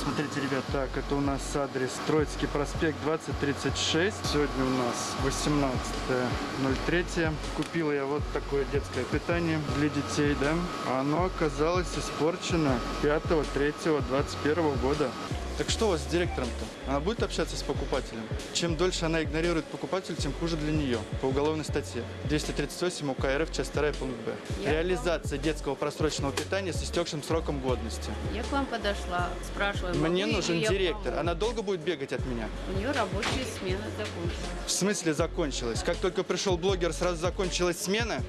Смотрите, ребят, так, это у нас адрес Троицкий проспект 2036. Сегодня у нас 18.03. Купила я вот такое детское питание для детей, да. Оно оказалось испорчено 5.3.21 года. Так что у вас с директором-то? Она будет общаться с покупателем? Чем дольше она игнорирует покупателя, тем хуже для нее. По уголовной статье. 238 УК РФ, часть 2, пункт Б. Я Реализация детского просроченного питания с истекшим сроком годности. Я к вам подошла, спрашиваю, Мне нужен директор. помочь? Она долго будет бегать от меня? У нее рабочая смена закончилась. В смысле закончилась? Как только пришел блогер, сразу закончилась смена?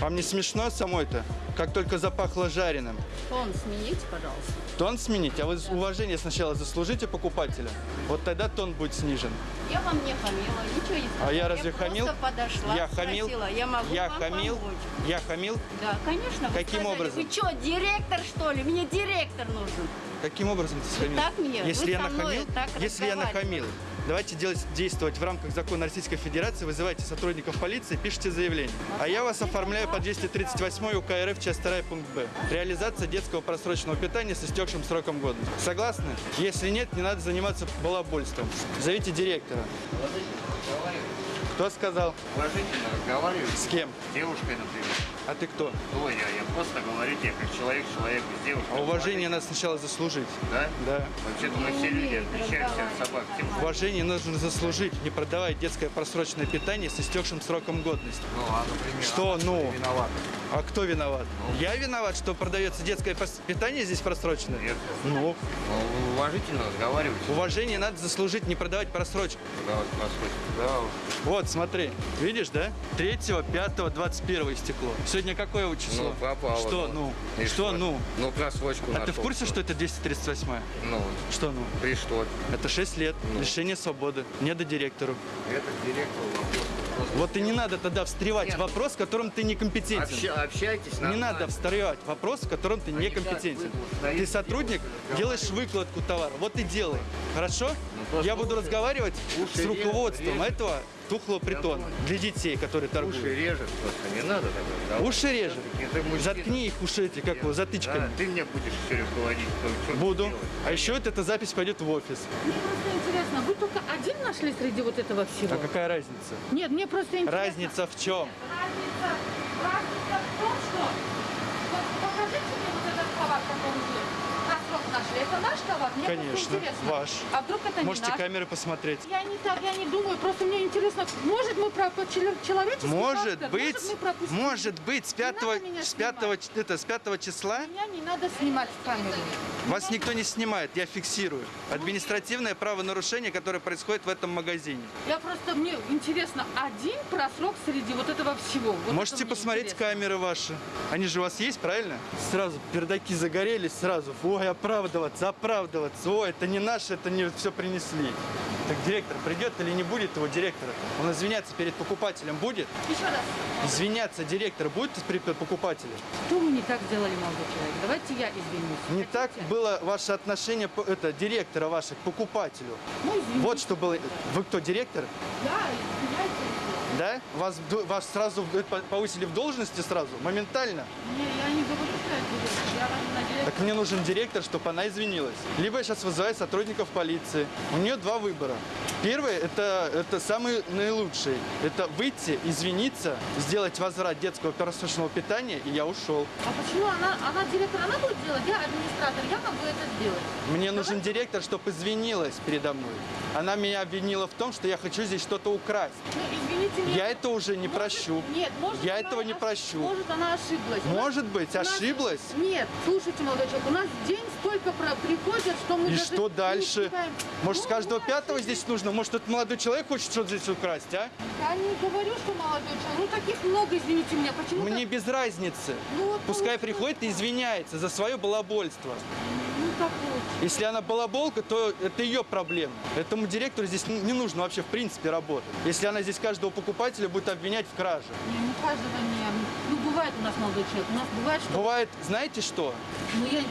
Вам не смешно самой-то? Как только запахло жареным. Фон смените, пожалуйста. Тон сменить, а вы уважение сначала заслужите покупателя. Вот тогда тон будет снижен. Я вам не хамила, ничего не сказала. А я разве хамил? просто подошла, Я хамил? спросила, я могу Я вам хамил? помочь? Я хамил? Да, конечно. Каким сказали, образом? Вы что, директор, что ли? Мне директор нужен. Каким образом ты схамил? так мне? Если я нахамил, так если я нахамил, давайте делать, действовать в рамках закона Российской Федерации, вызывайте сотрудников полиции, пишите заявление. А я вас оформляю по 238 УК РФ, часть 2, пункт Б. Реализация детского просроченного питания с истекшим сроком годности. Согласны? Если нет, не надо заниматься балабольством. Зовите директора. Кто сказал? Уважительно разговариваю С кем? с девушкой, например. А ты кто? Кто я? Я просто говорю тебе, как человек человеку с девушкой. А уважение надо сначала заслужить. Да? Да. Вообще-то мы все люди отличаемся от собак. Тем, Уважение нужно заслужить, не продавать детское просроченное питание с истекшим сроком годности. ну, а, например, Что она ну? Виновата. А кто виноват? Я виноват, что продается детское питание здесь просроченное? Нет. Ну, Ну, уважительно разговаривать. уважение надо заслужить, не продавать просрочку. Давай, просрочку. Да, уж. Вот, смотри, видишь, да? 3, 5, 21 стекло. Сегодня какое число? Ну, попало. Что, ну? И Что, ну? Ну, просрочку А ты в курсе, что это 238 Ну, Что, ну? и что? Это 6 лет, Ну. лишение свободы, не до директору. Это директор вопрос. Вот и не надо тогда встревать Нет. в вопрос, в котором ты некомпетентен. обща- общайтесь Не надо встревать в вопрос, в котором ты некомпетентен. Ты сотрудник, делаешь выкладку товара. Вот и делай. Хорошо? Просто Я буду уши- разговаривать уши с руководством режут. этого тухлого притона для детей, которые Уши торгуют. режет просто, не надо тогда. Давай. Уши режет. Заткни их уши эти, как его, Да, затычками. ты мне будешь все руководить. что Буду. делать. А еще вот эта запись пойдет в офис. Мне просто интересно, вы только один нашли среди вот этого всего? А какая разница? Нет, мне просто интересно. Разница в чем? Разница, разница в том, что... Вот покажите мне вот этот товар, который вы на срок нашли. Это наш товар? Мне Конечно, ваш. А вдруг это Можете не наш? камеры посмотреть. Я не так, я не думаю, просто мне интересно, может мы человеческий Может фактор, быть, может, может быть, с Не надо 5, меня с 5, это, с 5 числа Меня не надо снимать в камеру. Вас никто не снимает, я фиксирую. Административное правонарушение, которое происходит в этом магазине. Я просто, мне интересно, один просрок среди вот этого всего. Вот Можете это посмотреть интересно. камеры ваши. Они же у вас есть, правильно? Сразу пердаки загорелись, сразу. Ой, оправдываться, оправдываться. Ой, это не наше, это не все принесли. Так директор придет или не будет его директора? Он извиняться перед покупателем будет? Еще раз. Извиняться директор будет перед покупателем? Что вы не так сделали, молодой человек? Давайте я извинюсь. Не Хотите? так было ваше отношение это, директора вашего к покупателю. Ну, извините. Вот что было. Вы кто, директор? Да, извиняйте. Да? Вас, вас сразу по- повысили в должности сразу? Моментально? Не, я не говорю, Так мне нужен директор, чтобы она извинилась. Либо я сейчас вызываю сотрудников полиции. У нее два выбора. Первый это, это самый наилучший. Это выйти, извиниться, сделать возврат детского просроченного питания, и я ушел. А почему она, она директор, она будет делать? Я администратор, я могу это сделать. Мне нужен директор, чтобы извинилась передо мной. Она меня обвинила в том, что я хочу здесь что-то украсть. Ну, извините меня. Я это уже не Может, прощу. Нет, может, Я этого не прощу. Может, она ошиблась. Может быть, у ошиблась? Нет, слушайте, молодой человек, у нас день столько про- приходит, что мы И даже что дальше? успеваем. Может, с Ну, каждого вы пятого здесь нужно? Может, этот молодой человек хочет что-то здесь украсть, а? Я не говорю, что молодой человек. Ну, таких много, извините меня. Почему Мне без разницы. Ну, вот Пускай получилось приходит и извиняется за свое балабольство. Ну, так вот. Если она балаболка, то это ее проблема. Этому директору здесь не не нужно вообще в принципе работать. Если она здесь каждого покупателя будет обвинять в краже. Не, ну, каждого не... Ну, бывает у нас молодой человек. У нас бывает, что... Бывает, знаете что? Ну, я...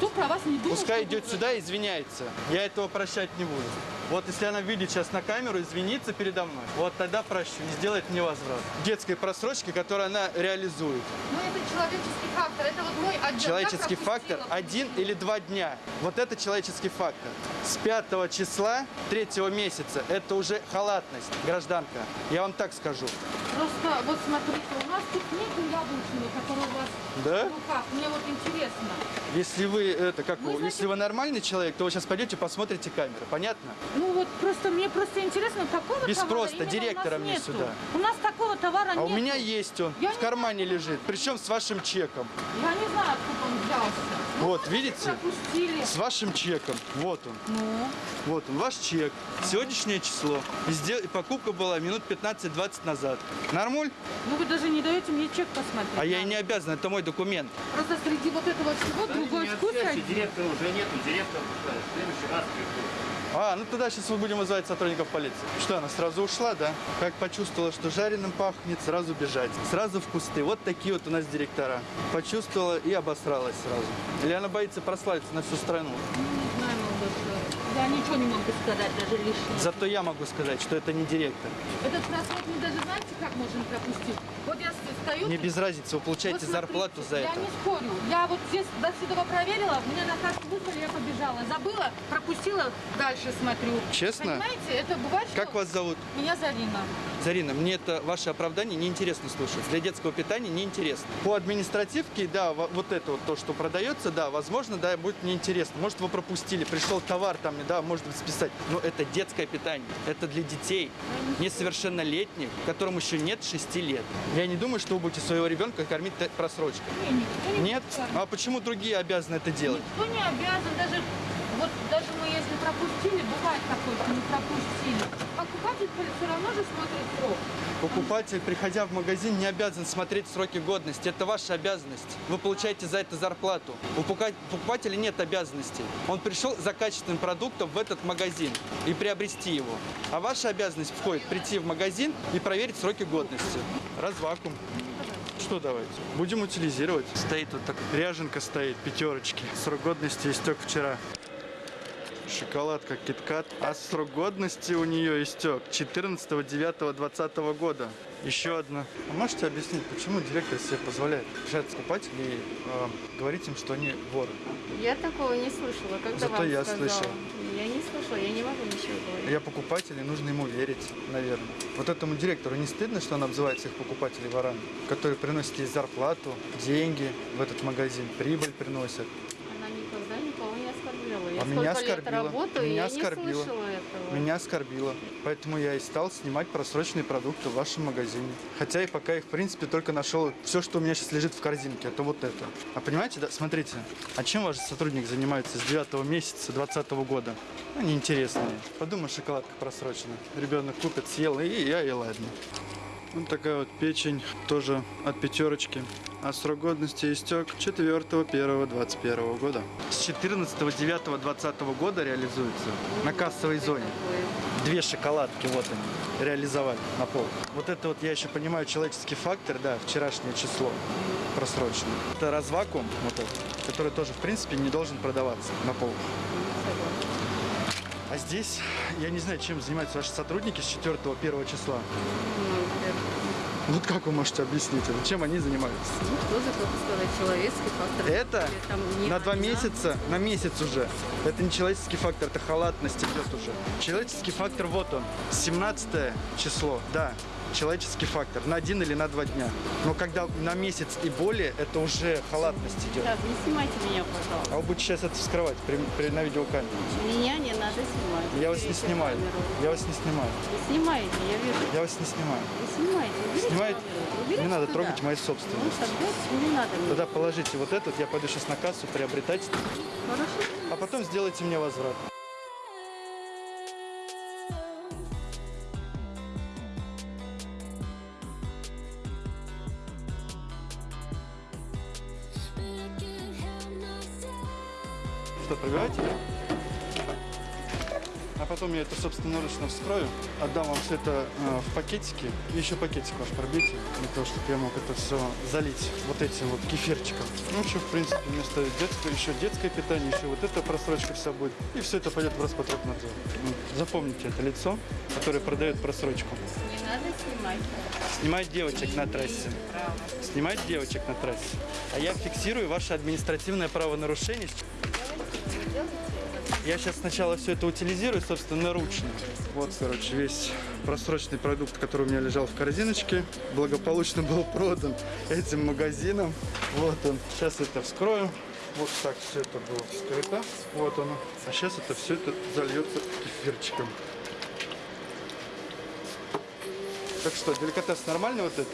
никто про вас не думал. Пускай идет вы- сюда и извиняется. Я этого прощать не буду. Вот если она видит сейчас на камеру, извиниться передо мной, вот тогда прощу и сделает мне возврат. Детской просрочки, которую она реализует. Ну, это человеческий фактор. Это вот мой отдел. Человеческий фактор один или два дня. Вот это человеческий фактор. С 5 числа третьего месяца это уже халатность, гражданка. Я вам так скажу. Просто вот смотрите, у нас тут нету яблочного, который у вас Да? в руках. Мне вот интересно. Если вы это как вы, знаете- если вы нормальный человек, то вы сейчас пойдете посмотрите камеры. Понятно? Ну вот просто мне просто интересно, такого Без товара просто, директора мне нету. сюда. У нас такого товара А нет. у меня есть он. Я в не кармане лежит. Причем с вашим чеком. Я не знаю, откуда он взялся. Вот, видите? Пропустили. С вашим чеком. Вот он. Ну, Вот он, ваш чек. Сегодняшнее число. И, сдел- покупка была минут 15-20 назад. Нормуль? ну вы даже не даете мне чек посмотреть. А я и не обязан, это мой документ. Просто среди вот этого всего другой Не вкус один. директора уже нету, директор. В следующий раз приходит. А, ну тогда сейчас мы будем вызывать сотрудников полиции. Что, она сразу ушла, да? Как почувствовала, что жареным пахнет, сразу бежать. Сразу в кусты. Вот такие вот у нас директора. Почувствовала и обосралась сразу. Или она боится прославиться на всю страну. Ну, не знаю, молодой человек. Я ничего не могу сказать даже лишнего. Зато я могу сказать, что это не директор. Этот просрок мы даже знаете, как можем пропустить? Вот я стою... Мне без разницы, вы получаете смотрите, зарплату за я это. не спорю. Я вот здесь до сюда проверила, мне на карту выслали, я побежала. Забыла, пропустила, дальше смотрю. Честно? Понимаете, это бывает, что... Как вас зовут? Меня Зарина. Зарина, мне это ваше оправдание неинтересно слушать. Для детского питания неинтересно. По административке, да, во- вот это вот то, что продается, да, возможно, да, будет неинтересно. Может, вы пропустили, пришел товар там, да, может быть, списать. Но это детское питание. Это для детей, несовершеннолетних, которым еще нет 6 лет. Я не думаю, что вы будете своего ребенка кормить просрочкой. Не, никто не Нет? будет А почему другие обязаны это делать? Никто не обязан, даже вот даже мы если пропустили, бывает такое, что не пропустили. Покупатель все равно же смотрит срок. Покупатель, приходя в магазин, не обязан смотреть сроки годности. Это ваша обязанность. Вы получаете за это зарплату. У покупа- покупателя нет обязанностей. Он пришел за качественным продуктом в этот магазин и приобрести его. А ваша обязанность входит прийти в магазин и проверить сроки годности. Развакуум. Что давайте? Будем утилизировать. Стоит вот так. Ряженка стоит, пятерочки. Срок годности истек вчера. Шоколадка Киткат. А срок годности у нее истек 14.09.2020 года. Еще одна. А можете объяснить, почему директор себе позволяет решать покупателей и э, говорить им, что они воры? Я такого не слышала. Когда Зато вам я сказала? слышал. Я не слышала, я не могу ничего говорить. Я покупатель, и нужно ему верить, наверное. Вот этому директору не стыдно, что он обзывает всех покупателей ворами, которые приносят ей зарплату, деньги в этот магазин, прибыль приносят. Она никогда никого не оскорбляла. Я А меня лет работаю, Меня я оскорбила. не слышала этого. Меня оскорбило. Поэтому я и стал снимать просроченные продукты в вашем магазине. Хотя и пока их, в принципе, только нашел все, что у меня сейчас лежит в корзинке, это вот это. А понимаете, да, смотрите, а чем ваш сотрудник занимается с 9 месяца 2020 года? Ну, неинтересно мне. Подумай, шоколадка просрочена. Ребенок купит, съел, и я, и ладно. Вот такая вот печень, тоже от пятерочки. А срок годности истек 4.1.21 года. С 14.9.2020 года реализуется на кассовой зоне. Две шоколадки, вот они, реализовали на пол. Вот это вот, я еще понимаю, человеческий фактор, да, вчерашнее число просроченное. Это развакуум, вот этот, который тоже, в принципе, не должен продаваться на полках. А здесь, я не знаю, чем занимаются ваши сотрудники с 4-1 числа. Вот как вы можете объяснить это? Чем они занимаются? Ну, тоже, как сказать, человеческий фактор. Это там на два месяца, на месяц уже. Это не человеческий фактор, это халатность идет уже. Человеческий фактор, вот он, 17 число, да, человеческий фактор, на один или на два дня. Но когда на месяц и более, это уже халатность идет. Так, не снимайте меня, пожалуйста. А вы будете сейчас это вскрывать при, при- на видеокамере. Меня не надо снимать. Я вас не снимаю. камеру. Я вас не снимаю. Вы снимаете, я вижу. Я вас не снимаю. Вы снимаете. Уберите Снимаете? камеру. Уберите Не надо туда. трогать мои Ну, собственные. тогда не надо мне. Тогда положите вот этот, я пойду сейчас на кассу приобретать, Хорошо. а потом сделайте мне возврат. Что, пробиваете? а потом я это собственноручно вскрою, отдам вам все это э, в пакетики, еще пакетик ваш пробейте, для того, чтобы я мог это все залить вот этим вот кефирчиком. Ну, еще, в принципе, вместо детского, еще детское питание, еще вот эта просрочка вся будет, и все это пойдет в Роспотребнадзор. Ну, запомните это лицо, которое продает просрочку. Не надо снимать. Снимать девочек на трассе. Право. Снимать девочек на трассе. А я фиксирую ваше административное правонарушение. Я сейчас сначала все это утилизирую, собственно, ручно. Вот, короче, весь просроченный продукт, который у меня лежал в корзиночке, благополучно был продан этим магазином. Вот он. Сейчас это вскрою. Вот так все это было вскрыто. Вот оно. А сейчас это все это зальется кефирчиком. Так что, деликатес нормальный вот этот,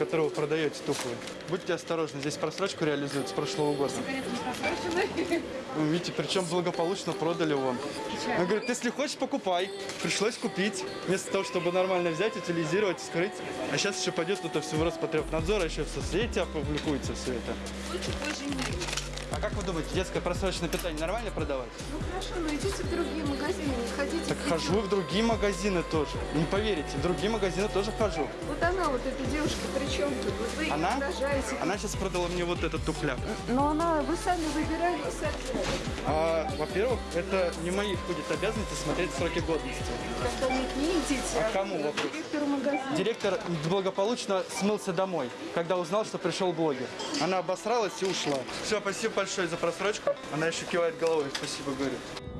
который вы продаете тухлый? Будьте осторожны, здесь просрочку реализуют с прошлого года. Ну, видите, причем благополучно продали его. Он говорит, если хочешь, покупай. Пришлось купить, вместо того, чтобы нормально взять, утилизировать, скрыть. А сейчас еще пойдет это все в Роспотребнадзор, а еще в соцсети опубликуется все это. Лучше позже не А как вы думаете, детское просроченное питание нормально продавать? Ну хорошо, но идите в другие магазины, не ходите. Так в хожу в другие магазины тоже. Не поверите, в другие магазины тоже хожу. Вот она, вот эта девушка, при чем тут? Вот Вы Она? угрожаете. Она сейчас продала мне вот этот тухляк. Но она, вы сами выбирали и сами. А, во-первых, это не моих будет обязанности смотреть сроки годности. Когда нет, не идите. А кому к вопрос? Директору магазина. Директор благополучно смылся домой, когда узнал, что пришел блогер. Она обосралась и ушла. Все, спасибо большое за просрочку. Она еще кивает головой. Спасибо, говорит.